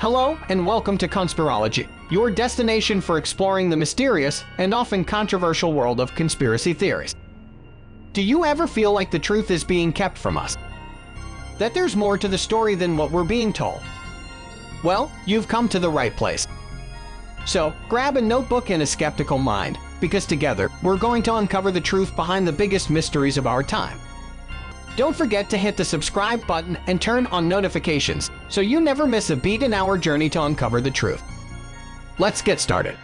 Hello and welcome to Conspirology, your destination for exploring the mysterious and often controversial world of conspiracy theories. Do you ever feel like the truth is being kept from us? That there's more to the story than what we're being told? Well, you've come to the right place. So, grab a notebook and a skeptical mind, because together, we're going to uncover the truth behind the biggest mysteries of our time. Don't forget to hit the subscribe button and turn on notifications so you never miss a beat in our journey to uncover the truth. Let's get started.